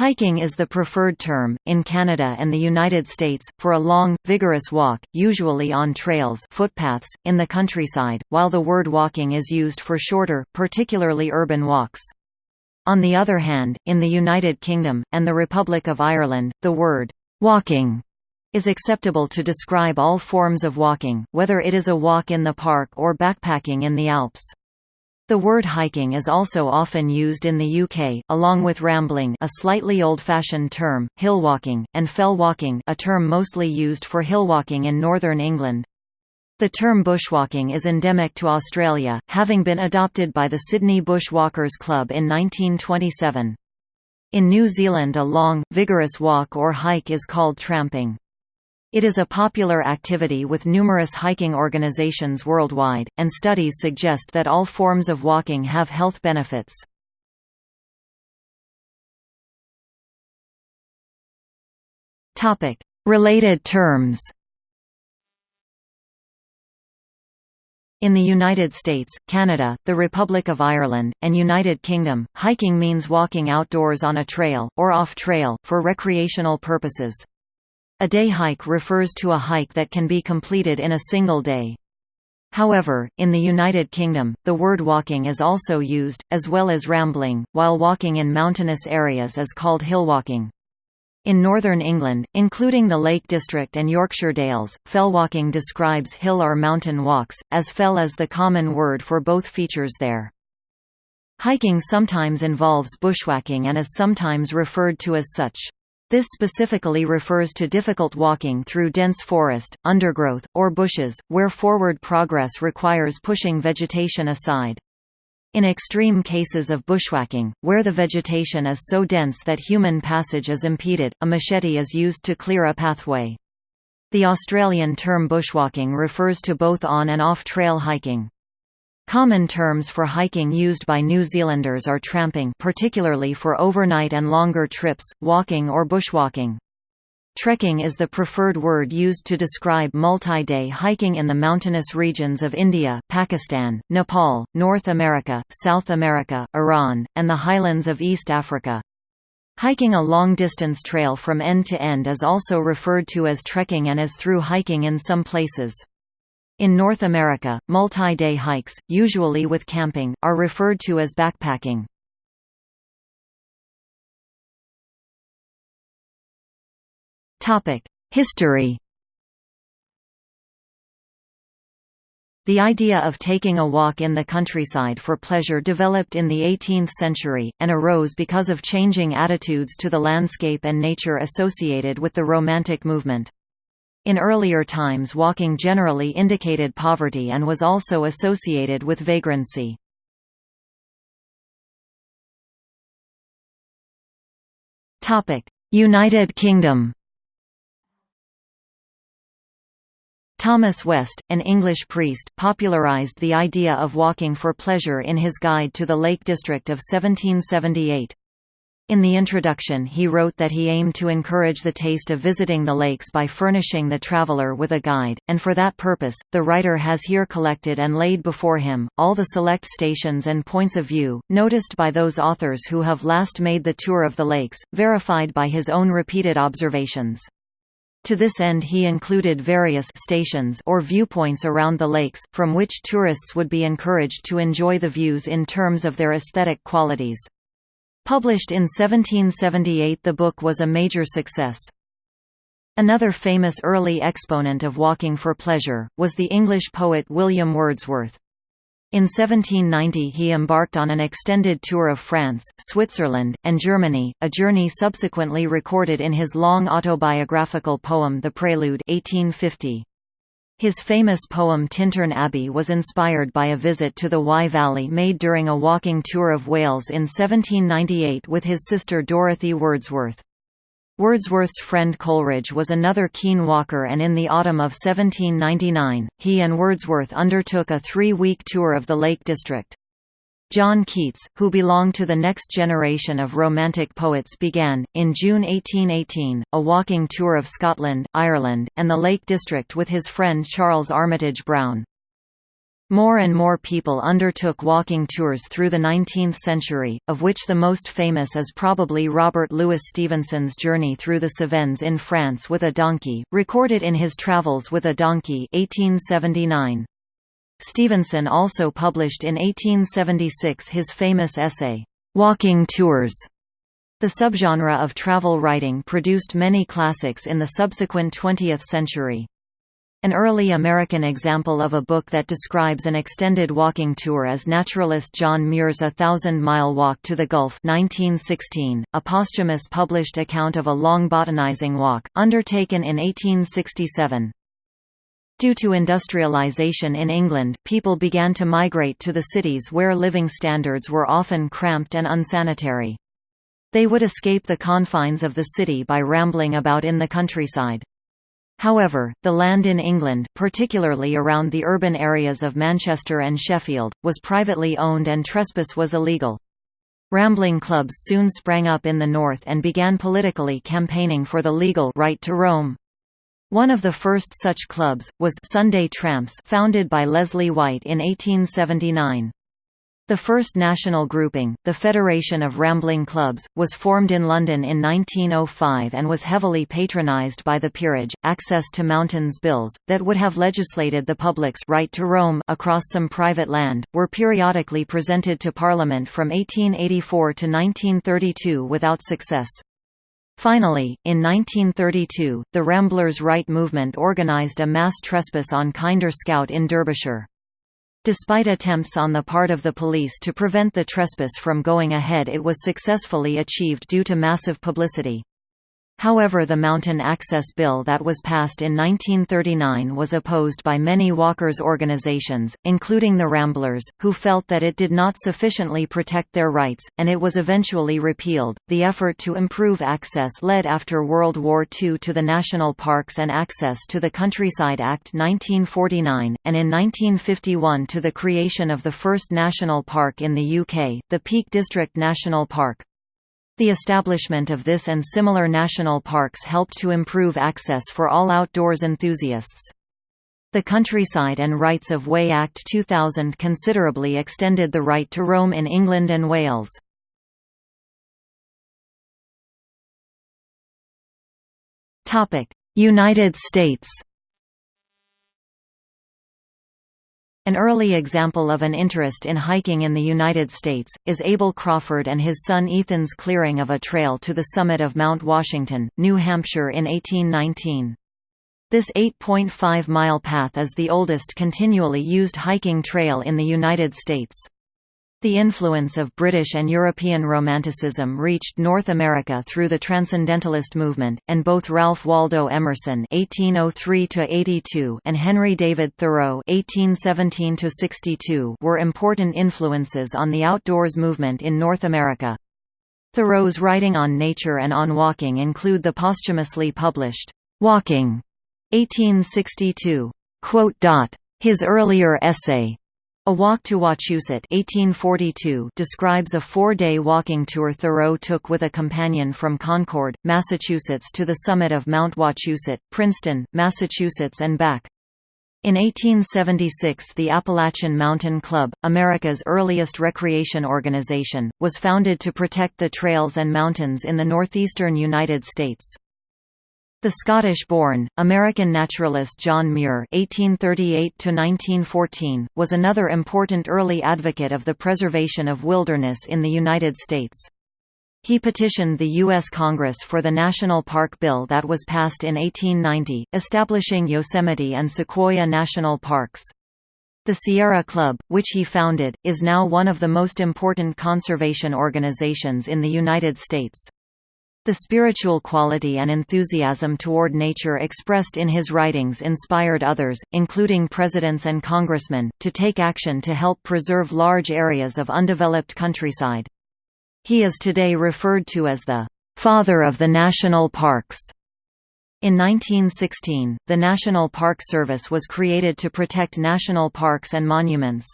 Hiking is the preferred term, in Canada and the United States, for a long, vigorous walk, usually on trails footpaths, in the countryside, while the word walking is used for shorter, particularly urban walks. On the other hand, in the United Kingdom, and the Republic of Ireland, the word «walking» is acceptable to describe all forms of walking, whether it is a walk in the park or backpacking in the Alps. The word hiking is also often used in the UK, along with rambling a slightly old-fashioned term, hillwalking, and fellwalking a term mostly used for hillwalking in northern England. The term bushwalking is endemic to Australia, having been adopted by the Sydney Bush Walkers Club in 1927. In New Zealand a long, vigorous walk or hike is called tramping. It is a popular activity with numerous hiking organizations worldwide, and studies suggest that all forms of walking have health benefits. Related terms In the United States, Canada, the Republic of Ireland, and United Kingdom, hiking means walking outdoors on a trail, or off-trail, for recreational purposes. A day hike refers to a hike that can be completed in a single day. However, in the United Kingdom, the word walking is also used, as well as rambling, while walking in mountainous areas is called hillwalking. In northern England, including the Lake District and Yorkshire Dales, fellwalking describes hill or mountain walks, as fell is the common word for both features there. Hiking sometimes involves bushwhacking and is sometimes referred to as such. This specifically refers to difficult walking through dense forest, undergrowth, or bushes, where forward progress requires pushing vegetation aside. In extreme cases of bushwhacking, where the vegetation is so dense that human passage is impeded, a machete is used to clear a pathway. The Australian term bushwalking refers to both on and off-trail hiking. Common terms for hiking used by New Zealanders are tramping particularly for overnight and longer trips, walking or bushwalking. Trekking is the preferred word used to describe multi-day hiking in the mountainous regions of India, Pakistan, Nepal, North America, South America, Iran, and the highlands of East Africa. Hiking a long-distance trail from end to end is also referred to as trekking and as through hiking in some places. In North America, multi-day hikes, usually with camping, are referred to as backpacking. History The idea of taking a walk in the countryside for pleasure developed in the 18th century, and arose because of changing attitudes to the landscape and nature associated with the Romantic movement. In earlier times walking generally indicated poverty and was also associated with vagrancy. United Kingdom Thomas West, an English priest, popularised the idea of walking for pleasure in his Guide to the Lake District of 1778. In the introduction he wrote that he aimed to encourage the taste of visiting the lakes by furnishing the traveller with a guide, and for that purpose, the writer has here collected and laid before him, all the select stations and points of view, noticed by those authors who have last made the tour of the lakes, verified by his own repeated observations. To this end he included various stations or viewpoints around the lakes, from which tourists would be encouraged to enjoy the views in terms of their aesthetic qualities. Published in 1778 the book was a major success. Another famous early exponent of walking for pleasure, was the English poet William Wordsworth. In 1790 he embarked on an extended tour of France, Switzerland, and Germany, a journey subsequently recorded in his long autobiographical poem The Prelude 1850. His famous poem Tintern Abbey was inspired by a visit to the Wye Valley made during a walking tour of Wales in 1798 with his sister Dorothy Wordsworth. Wordsworth's friend Coleridge was another keen walker and in the autumn of 1799, he and Wordsworth undertook a three-week tour of the Lake District. John Keats, who belonged to the next generation of Romantic poets began, in June 1818, a walking tour of Scotland, Ireland, and the Lake District with his friend Charles Armitage Brown. More and more people undertook walking tours through the 19th century, of which the most famous is probably Robert Louis Stevenson's journey through the Cevennes in France with a donkey, recorded in his Travels with a Donkey 1879. Stevenson also published in 1876 his famous essay, "'Walking Tours' The subgenre of travel writing produced many classics in the subsequent 20th century. An early American example of a book that describes an extended walking tour is naturalist John Muir's A Thousand Mile Walk to the Gulf 1916, a posthumous published account of a long botanizing walk, undertaken in 1867. Due to industrialization in England, people began to migrate to the cities where living standards were often cramped and unsanitary. They would escape the confines of the city by rambling about in the countryside. However, the land in England, particularly around the urban areas of Manchester and Sheffield, was privately owned and trespass was illegal. Rambling clubs soon sprang up in the north and began politically campaigning for the legal right to roam. One of the first such clubs, was Sunday Tramps founded by Leslie White in 1879. The first national grouping, the Federation of Rambling Clubs, was formed in London in 1905 and was heavily patronised by the peerage. Access to mountains bills, that would have legislated the public's right to roam across some private land, were periodically presented to Parliament from 1884 to 1932 without success. Finally, in 1932, the Ramblers' Right movement organised a mass trespass on Kinder Scout in Derbyshire. Despite attempts on the part of the police to prevent the trespass from going ahead it was successfully achieved due to massive publicity. However the Mountain Access Bill that was passed in 1939 was opposed by many walkers' organizations, including the Ramblers, who felt that it did not sufficiently protect their rights, and it was eventually repealed. The effort to improve access led after World War II to the National Parks and Access to the Countryside Act 1949, and in 1951 to the creation of the first national park in the UK, the Peak District National Park. The establishment of this and similar national parks helped to improve access for all outdoors enthusiasts. The Countryside and Rights of Way Act 2000 considerably extended the right to roam in England and Wales. United States An early example of an interest in hiking in the United States, is Abel Crawford and his son Ethan's clearing of a trail to the summit of Mount Washington, New Hampshire in 1819. This 8.5-mile path is the oldest continually used hiking trail in the United States. The influence of British and European Romanticism reached North America through the Transcendentalist movement, and both Ralph Waldo Emerson (1803–82) and Henry David Thoreau (1817–62) were important influences on the outdoors movement in North America. Thoreau's writing on nature and on walking include the posthumously published "Walking" (1862). His earlier essay, a Walk to Wachusett 1842 describes a four-day walking tour Thoreau took with a companion from Concord, Massachusetts to the summit of Mount Wachusett, Princeton, Massachusetts and back. In 1876 the Appalachian Mountain Club, America's earliest recreation organization, was founded to protect the trails and mountains in the northeastern United States. The Scottish-born, American naturalist John Muir (1838–1914) was another important early advocate of the preservation of wilderness in the United States. He petitioned the U.S. Congress for the National Park Bill that was passed in 1890, establishing Yosemite and Sequoia National Parks. The Sierra Club, which he founded, is now one of the most important conservation organizations in the United States. The spiritual quality and enthusiasm toward nature expressed in his writings inspired others, including presidents and congressmen, to take action to help preserve large areas of undeveloped countryside. He is today referred to as the «father of the national parks». In 1916, the National Park Service was created to protect national parks and monuments.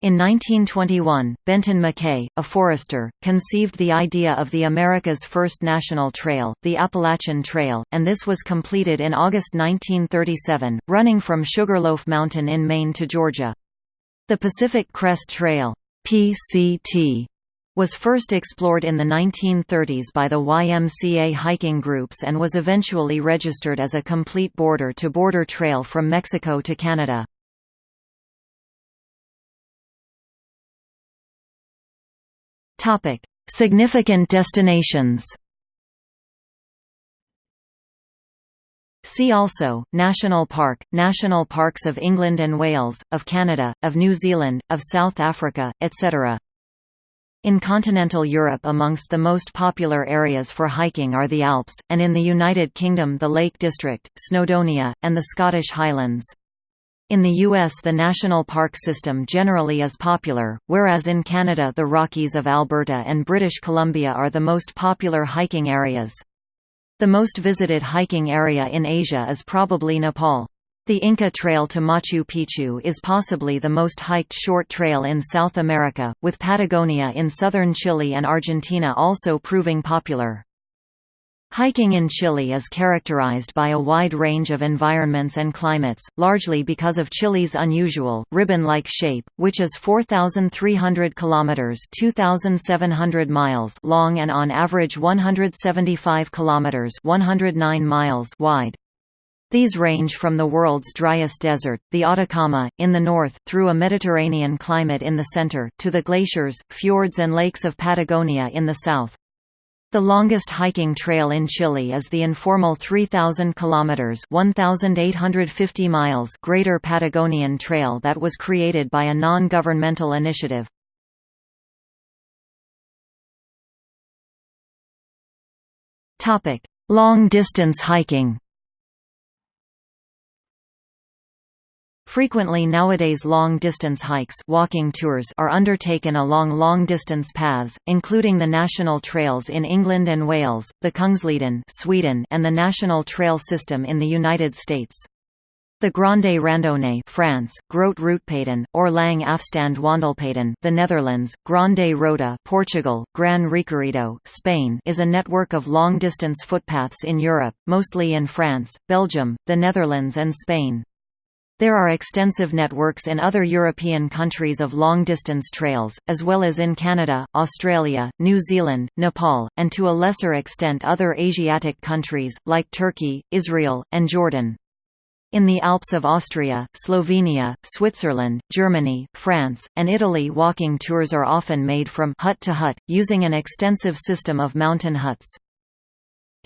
In 1921, Benton MacKaye, a forester, conceived the idea of the America's first national trail, the Appalachian Trail, and this was completed in August 1937, running from Sugarloaf Mountain in Maine to Georgia. The Pacific Crest Trail PCT, was first explored in the 1930s by the YMCA hiking groups and was eventually registered as a complete border-to-border -border trail from Mexico to Canada. Topic: Significant destinations. See also, National Park, National Parks of England and Wales, of Canada, of New Zealand, of South Africa, etc. In continental Europe amongst the most popular areas for hiking are the Alps, and in the United Kingdom the Lake District, Snowdonia, and the Scottish Highlands. In the U.S. the national park system generally is popular, whereas in Canada the Rockies of Alberta and British Columbia are the most popular hiking areas. The most visited hiking area in Asia is probably Nepal. The Inca Trail to Machu Picchu is possibly the most hiked short trail in South America, with Patagonia in southern Chile and Argentina also proving popular. Hiking in Chile is characterized by a wide range of environments and climates, largely because of Chile's unusual, ribbon-like shape, which is 4,300 kilometers (2,700 miles) long and on average 175 kilometers (109 miles) wide. These range from the world's driest desert, the Atacama, in the north, through a Mediterranean climate in the center, to the glaciers, fjords and lakes of Patagonia in the south. The longest hiking trail in Chile is the informal 3000 kilometers (1850 miles) Greater Patagonian Trail that was created by a non-governmental initiative. Long-distance hiking. Frequently nowadays long-distance hikes walking tours are undertaken along long-distance paths, including the national trails in England and Wales, the Kungsleden Sweden, and the National Trail System in the United States. The Grande Randonnée France, Grote Routepeden, or Lang Afstand Wandelpeden the Netherlands, Grande Rota Portugal, Gran Recorrido Spain is a network of long-distance footpaths in Europe, mostly in France, Belgium, the Netherlands and Spain. There are extensive networks in other European countries of long-distance trails, as well as in Canada, Australia, New Zealand, Nepal, and to a lesser extent other Asiatic countries, like Turkey, Israel, and Jordan. In the Alps of Austria, Slovenia, Switzerland, Germany, France, and Italy walking tours are often made from hut to hut, using an extensive system of mountain huts.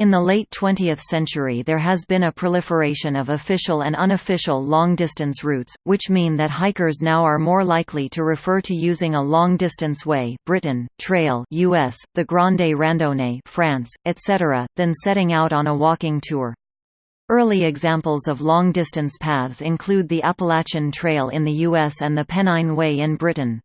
In the late 20th century there has been a proliferation of official and unofficial long-distance routes, which mean that hikers now are more likely to refer to using a long-distance way Britain, trail US, the Grande Randonnée France, etc., than setting out on a walking tour. Early examples of long-distance paths include the Appalachian Trail in the US and the Pennine Way in Britain.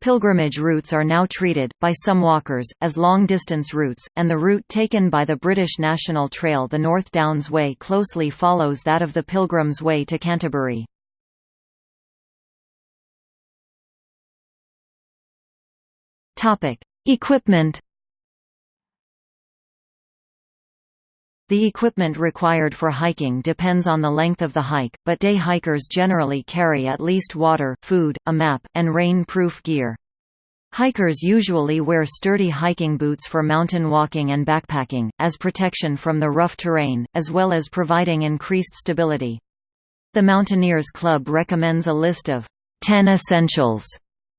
Pilgrimage routes are now treated, by some walkers, as long-distance routes, and the route taken by the British National Trail the North Downs Way closely follows that of the Pilgrim's Way to Canterbury. Equipment The equipment required for hiking depends on the length of the hike, but day hikers generally carry at least water, food, a map, and rain-proof gear. Hikers usually wear sturdy hiking boots for mountain walking and backpacking, as protection from the rough terrain, as well as providing increased stability. The Mountaineers Club recommends a list of 10 essentials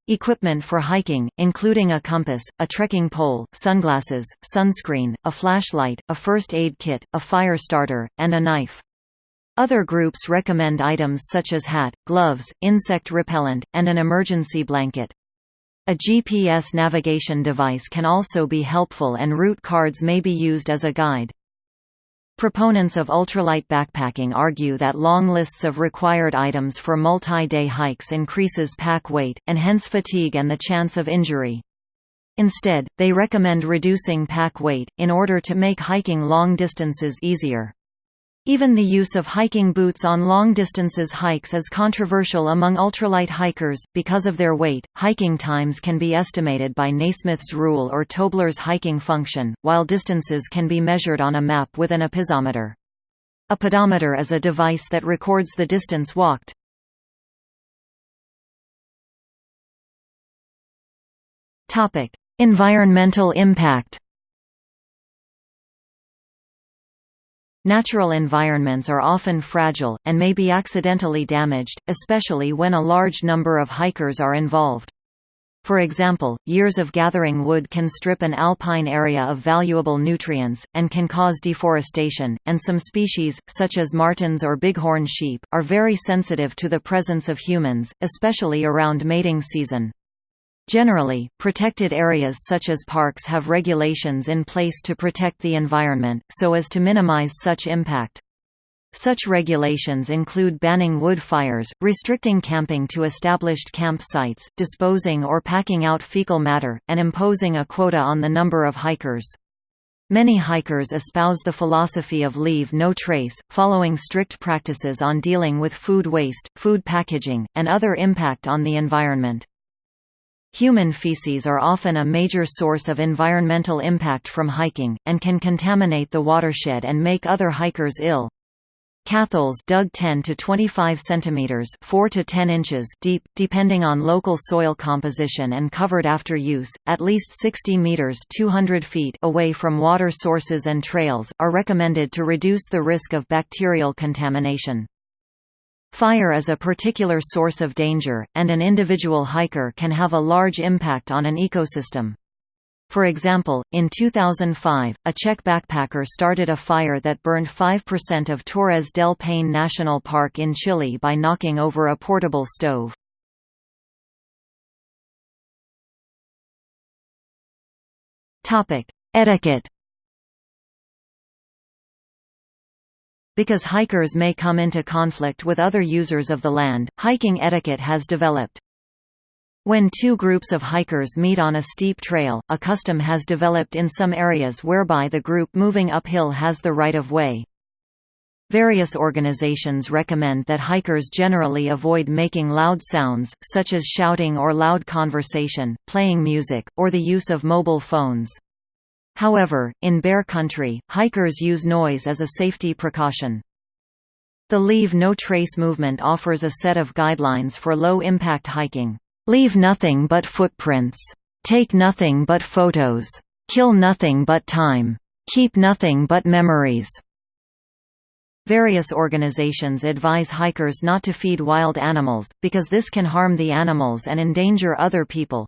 Equipment for hiking, including a compass, a trekking pole, sunglasses, sunscreen, a flashlight, a first aid kit, a fire starter, and a knife. Other groups recommend items such as hat, gloves, insect repellent, and an emergency blanket. A GPS navigation device can also be helpful and route cards may be used as a guide. Proponents of ultralight backpacking argue that long lists of required items for multi-day hikes increases pack weight, and hence fatigue and the chance of injury. Instead, they recommend reducing pack weight, in order to make hiking long distances easier. Even the use of hiking boots on long distances hikes is controversial among ultralight hikers. Because of their weight, hiking times can be estimated by Naismith's rule or Tobler's hiking function, while distances can be measured on a map with an opisometer. A pedometer is a device that records the distance walked. Environmental impact. Natural environments are often fragile, and may be accidentally damaged, especially when a large number of hikers are involved. For example, years of gathering wood can strip an alpine area of valuable nutrients, and can cause deforestation, and some species, such as martens or bighorn sheep, are very sensitive to the presence of humans, especially around mating season. Generally, protected areas such as parks have regulations in place to protect the environment, so as to minimize such impact. Such regulations include banning wood fires, restricting camping to established camp sites, disposing or packing out fecal matter, and imposing a quota on the number of hikers. Many hikers espouse the philosophy of leave no trace, following strict practices on dealing with food waste, food packaging, and other impact on the environment. Human feces are often a major source of environmental impact from hiking, and can contaminate the watershed and make other hikers ill. Catholes dug 10 to 25 centimeters, 4 to 10 inches deep, depending on local soil composition and covered after use, at least 60 meters, 200 feet away from water sources and trails, are recommended to reduce the risk of bacterial contamination. Fire is a particular source of danger, and an individual hiker can have a large impact on an ecosystem. For example, in 2005, a Czech backpacker started a fire that burned 5% of Torres del Paine National Park in Chile by knocking over a portable stove. Etiquette Because hikers may come into conflict with other users of the land, hiking etiquette has developed. When two groups of hikers meet on a steep trail, a custom has developed in some areas whereby the group moving uphill has the right of way. Various organizations recommend that hikers generally avoid making loud sounds, such as shouting or loud conversation, playing music, or the use of mobile phones. However, in bear country, hikers use noise as a safety precaution. The Leave No Trace movement offers a set of guidelines for low-impact hiking. Leave nothing but footprints. Take nothing but photos. Kill nothing but time. Keep nothing but memories. Various organizations advise hikers not to feed wild animals, because this can harm the animals and endanger other people.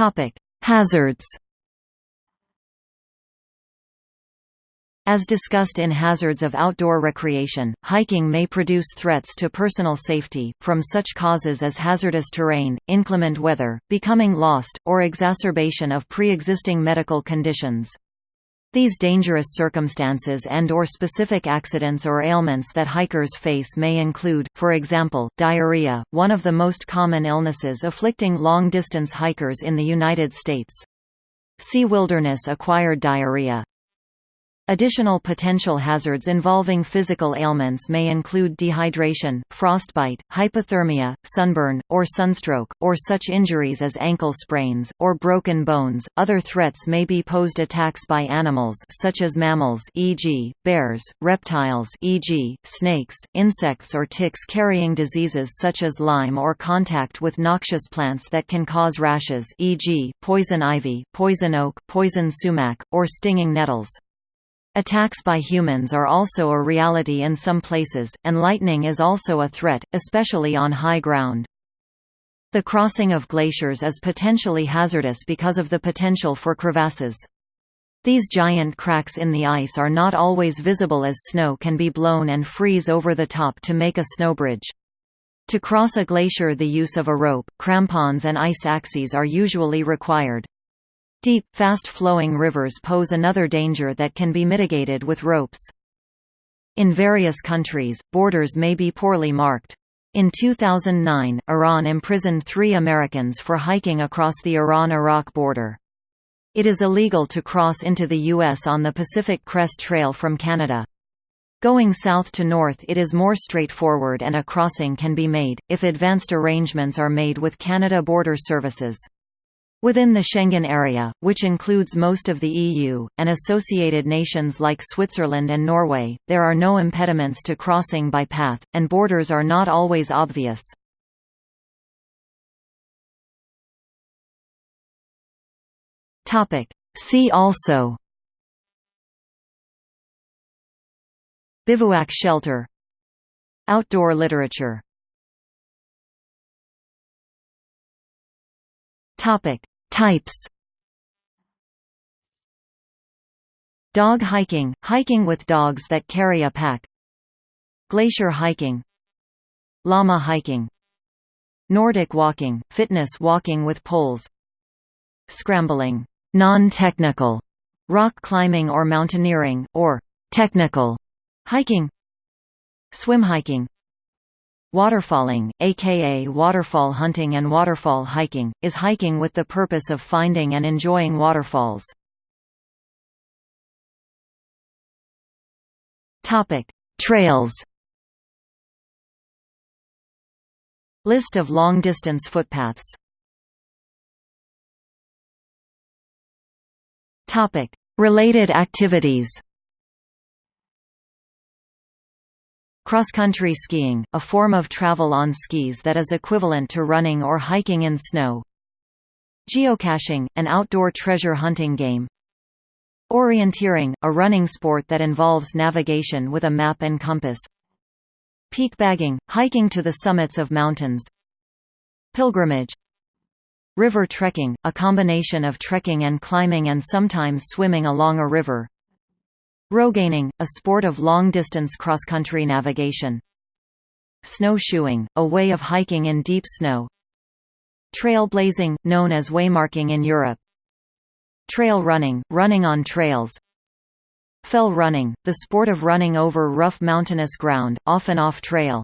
Topic: Hazards. As discussed in Hazards of Outdoor Recreation, hiking may produce threats to personal safety, from such causes as hazardous terrain, inclement weather, becoming lost, or exacerbation of pre-existing medical conditions. These dangerous circumstances and or specific accidents or ailments that hikers face may include, for example, diarrhea, one of the most common illnesses afflicting long-distance hikers in the United States. See wilderness-acquired diarrhea, Additional potential hazards involving physical ailments may include dehydration, frostbite, hypothermia, sunburn, or sunstroke, or such injuries as ankle sprains, or broken bones. Other threats may be posed attacks by animals such as mammals e.g., bears, reptiles e.g., snakes, insects or ticks carrying diseases such as Lyme or contact with noxious plants that can cause rashes e.g., poison ivy, poison oak, poison sumac, or stinging nettles. Attacks by humans are also a reality in some places, and lightning is also a threat, especially on high ground. The crossing of glaciers is potentially hazardous because of the potential for crevasses. These giant cracks in the ice are not always visible as snow can be blown and freeze over the top to make a snowbridge. To cross a glacier the use of a rope, crampons and ice axes are usually required. Deep, fast-flowing rivers pose another danger that can be mitigated with ropes. In various countries, borders may be poorly marked. In 2009, Iran imprisoned three Americans for hiking across the Iran–Iraq border. It is illegal to cross into the U.S. on the Pacific Crest Trail from Canada. Going south to north it is more straightforward and a crossing can be made, if advanced arrangements are made with Canada Border Services. Within the Schengen area, which includes most of the EU, and associated nations like Switzerland and Norway, there are no impediments to crossing by path, and borders are not always obvious. See also. Bivouac shelter. Outdoor literature. Topic Types. Dog hiking – hiking with dogs that carry a pack. Glacier hiking. Llama hiking. Nordic walking – fitness walking with poles. Scrambling. Non-technical. Rock climbing or mountaineering, or technical. Hiking. Swim hiking Waterfalling, aka waterfall hunting and waterfall hiking, is hiking with the purpose of finding and enjoying waterfalls. Trails List of long-distance footpaths Topic: Related activities. Cross-country skiing, a form of travel on skis that is equivalent to running or hiking in snow. Geocaching, an outdoor treasure hunting game. Orienteering, a running sport that involves navigation with a map and compass. Peak bagging, hiking to the summits of mountains. Pilgrimage River trekking, a combination of trekking and climbing and sometimes swimming along a river. Rogaining, a sport of long-distance cross-country navigation. Snowshoeing, a way of hiking in deep snow. Trailblazing, known as waymarking in Europe. Trail running, running on trails. Fell running, the sport of running over rough mountainous ground, often off-trail.